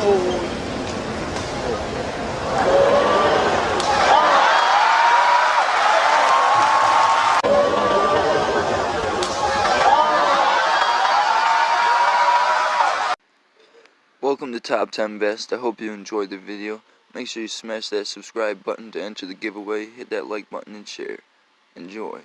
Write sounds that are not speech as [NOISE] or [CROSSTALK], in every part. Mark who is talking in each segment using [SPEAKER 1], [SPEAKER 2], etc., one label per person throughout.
[SPEAKER 1] Oh. Welcome to Top 10 Best. I hope you enjoyed the video. Make sure you smash that subscribe button to enter the giveaway. Hit that like button and share. Enjoy.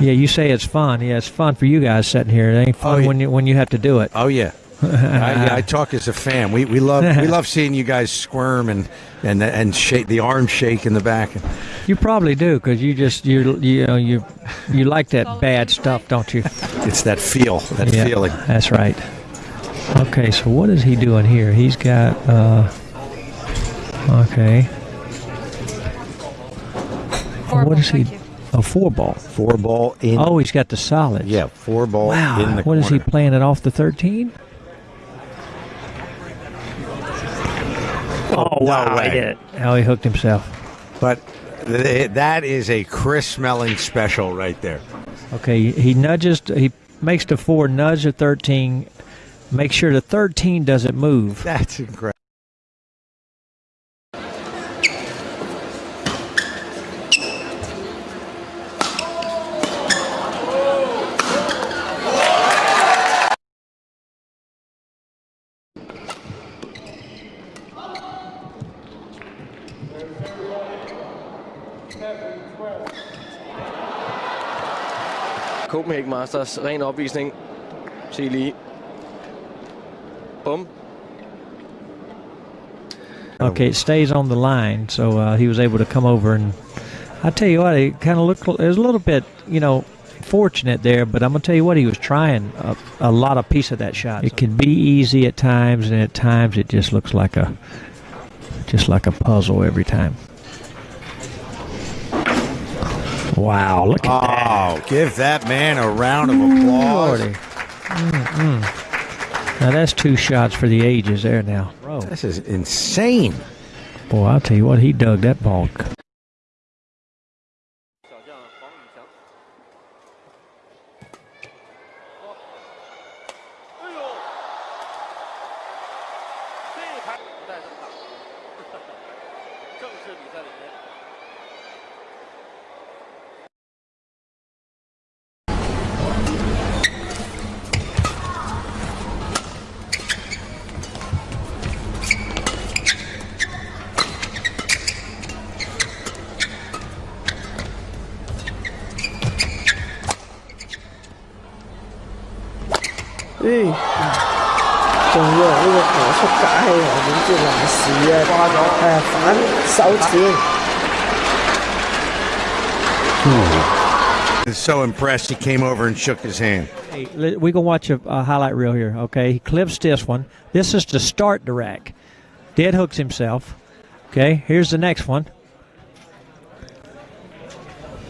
[SPEAKER 2] Yeah, you say it's fun. Yeah, it's fun for you guys sitting here. It ain't fun
[SPEAKER 3] Oh, yeah.
[SPEAKER 2] when you when you have to do it.
[SPEAKER 3] Oh yeah. I, yeah, I talk as a fan. We, we love we [LAUGHS] love seeing you guys squirm and and and shake the arm shake in the back.
[SPEAKER 2] You probably do because you just you you know you you like that bad stuff, don't you?
[SPEAKER 3] It's that feel, that
[SPEAKER 2] yeah,
[SPEAKER 3] feeling.
[SPEAKER 2] That's right. Okay, so what is he doing here? He's got uh okay. what is he? A four ball.
[SPEAKER 3] Four ball in.
[SPEAKER 2] Oh, he's got the solids.
[SPEAKER 3] yeah, four ball
[SPEAKER 2] Wow.
[SPEAKER 3] in the
[SPEAKER 2] What is he playing it off the 13? Oh, wow.
[SPEAKER 3] way.
[SPEAKER 2] He did it. Oh, he hooked himself.
[SPEAKER 3] But th- that is a crisp smelling special right there.
[SPEAKER 2] Okay, he nudges, he makes the four nudge the 13, make sure the 13 doesn't move.
[SPEAKER 3] That's incredible.
[SPEAKER 4] Copenhagen Masters, ren opvisning. Se lige. Bum.
[SPEAKER 2] Okay, it stays on the line, so uh, he was able to come over and I tell you what, it kind of looked it was a little bit, you know, fortunate there, but I'm gonna tell you what, he was trying a, a lot of piece of that shot. It can be easy at times, and at times it just looks like a just like a puzzle every time. Wow, look at that.
[SPEAKER 3] Oh, give that man a round of mm,
[SPEAKER 2] applause. Mm-mm. Now that's two shots for the ages there now. Bro.
[SPEAKER 3] This is insane.
[SPEAKER 2] Boy, I'll tell you what, he dug that ball. [LAUGHS]
[SPEAKER 3] Is so impressed he came over and shook his hand.
[SPEAKER 2] Hey, let- we can watch a, a highlight reel here. Okay, he clips this one. This is to start the rack. Dead hooks himself. Okay, here's the next one.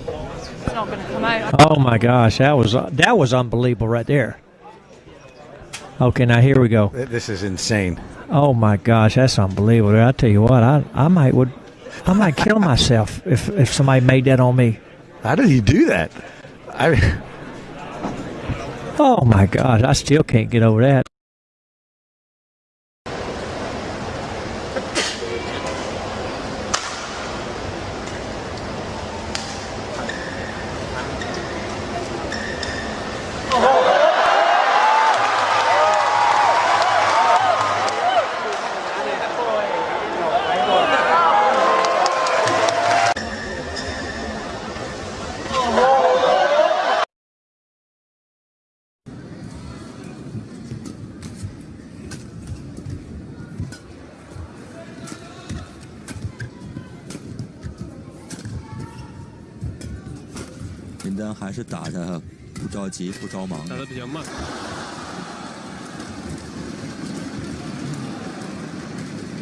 [SPEAKER 5] It's not going to come out.
[SPEAKER 2] Oh my gosh, that was uh, that was unbelievable right there. Okay, now here we go.
[SPEAKER 3] This is insane.
[SPEAKER 2] Oh my gosh, that's unbelievable. I tell you what, I I might would I might kill myself [LAUGHS] if if somebody made that on me.
[SPEAKER 3] How did he do that? I
[SPEAKER 2] Oh my gosh, I still can't get over that.
[SPEAKER 6] 单还是打的不着急不着忙。
[SPEAKER 7] 打的比较慢。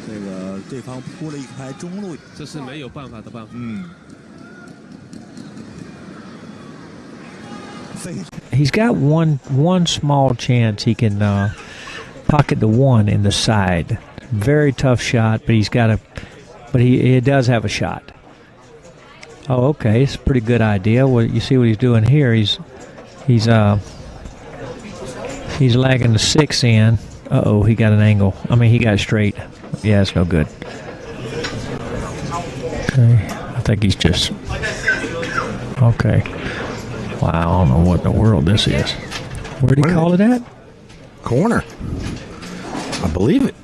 [SPEAKER 6] 这个对方铺了一排中路，
[SPEAKER 7] 这是没有办法的办法。
[SPEAKER 6] 嗯。
[SPEAKER 2] He's got one one small chance he can uh, pocket the one in the side. Very tough shot, but he's got a, but he, he does have a shot. Oh, okay, it's a pretty good idea. Well, you see what he's doing here. He's he's uh he's lagging the six in. Uh oh, he got an angle. I mean, he got straight. Yeah, it's no good. Okay, I think he's just okay. Wow, I don't know what in the world this is. Where'd he call it at?
[SPEAKER 3] Corner. I believe it.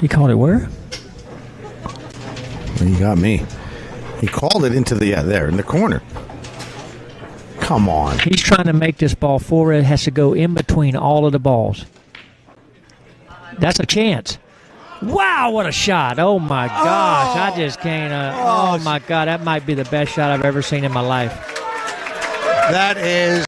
[SPEAKER 2] He called it where?
[SPEAKER 3] You got me. He called it into the yeah there in the corner. Come on.
[SPEAKER 2] He's trying to make this ball forward. It has to go in between all of the balls. That's a chance. Wow, what a shot. Oh my gosh. I just can't. Uh, oh my God. That might be the best shot I've ever seen in my life.
[SPEAKER 3] That is.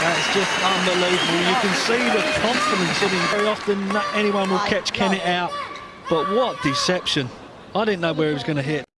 [SPEAKER 8] That's just unbelievable. You can see the confidence in him. Very often anyone will catch Kennett out. But what deception. I didn't know where he was going to hit.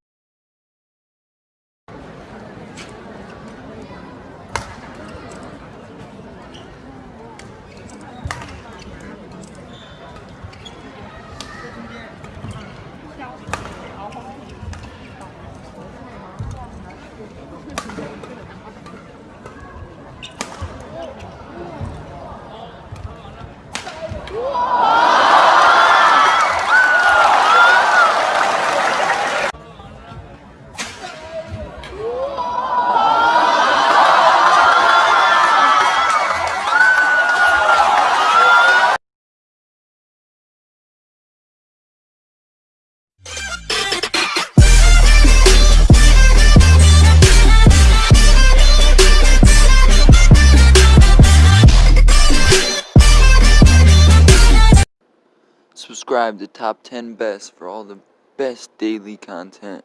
[SPEAKER 1] Subscribe to Top 10 Best for all the best daily content.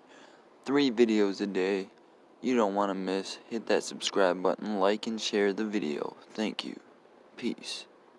[SPEAKER 1] Three videos a day. You don't want to miss. Hit that subscribe button, like and share the video. Thank you. Peace.